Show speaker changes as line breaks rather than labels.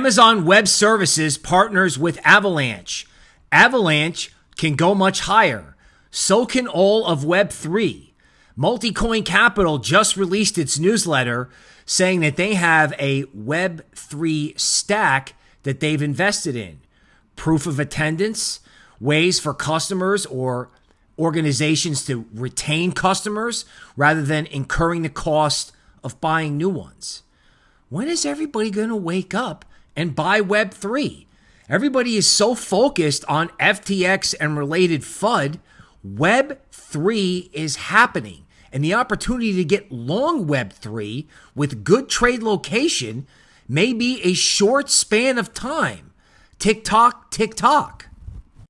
Amazon Web Services partners with Avalanche. Avalanche can go much higher. So can all of Web3. Multicoin Capital just released its newsletter saying that they have a Web3 stack that they've invested in. Proof of attendance, ways for customers or organizations to retain customers rather than incurring the cost of buying new ones. When is everybody going to wake up and buy Web3? Everybody is so focused on FTX and related FUD. Web3 is happening. And the opportunity to get long Web3 with good trade location may be a short span of time. Tick tock, tick tock.